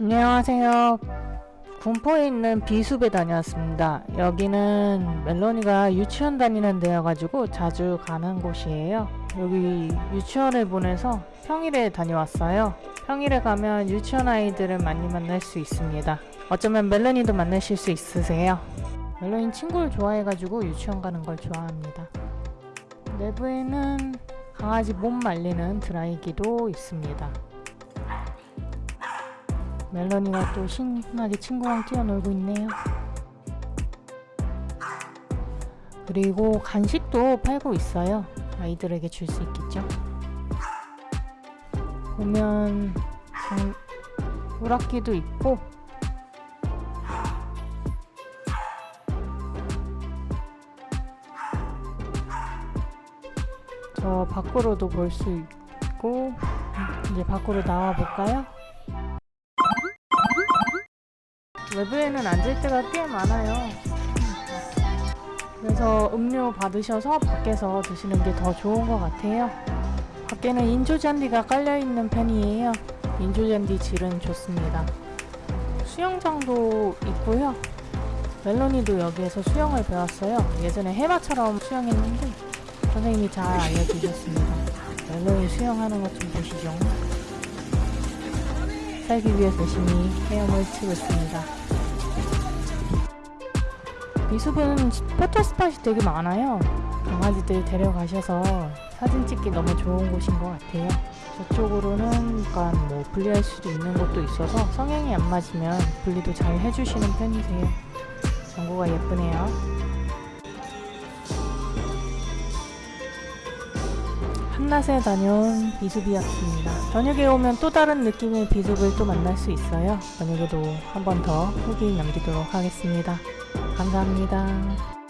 안녕하세요. 군포에 있는 비숲에 다녀왔습니다. 여기는 멜로니가 유치원 다니는 데여가지고 자주 가는 곳이에요. 여기 유치원을 보내서 평일에 다녀왔어요. 평일에 가면 유치원 아이들을 많이 만날 수 있습니다. 어쩌면 멜로니도 만나실 수 있으세요. 멜로니 친구를 좋아해가지고 유치원 가는 걸 좋아합니다. 내부에는 강아지 몸 말리는 드라이기도 있습니다. 멜로니가 또 신나게 친구랑 뛰어놀고 있네요. 그리고 간식도 팔고 있어요. 아이들에게 줄 수 있겠죠. 보면 장, 오락기도 있고 저 밖으로도 볼 수 있고 이제 밖으로 나와 볼까요? 외부에는 앉을 때가 꽤 많아요. 그래서 음료 받으셔서 밖에서 드시는 게 더 좋은 것 같아요. 밖에는 인조잔디가 깔려있는 편이에요. 인조잔디 질은 좋습니다. 수영장도 있고요. 멜로니도 여기에서 수영을 배웠어요. 예전에 해마처럼 수영했는데 선생님이 잘 알려주셨습니다. 멜로니 수영하는 것 좀 보시죠. 살기 위해 열심히 헤엄을 치고 있습니다. 미숲은 포토스팟이 되게 많아요. 강아지들 데려가셔서 사진 찍기 너무 좋은 곳인 것 같아요. 저쪽으로는 약간 뭐 분리할 수도 있는 곳도 있어서 성향이 안 맞으면 분리도 잘 해주시는 편이세요. 전구가 예쁘네요. 한낮에 다녀온 비숲이었습니다. 저녁에 오면 또 다른 느낌의 비숲을 또 만날 수 있어요. 저녁에도 한 번 더 후기 남기도록 하겠습니다. 감사합니다.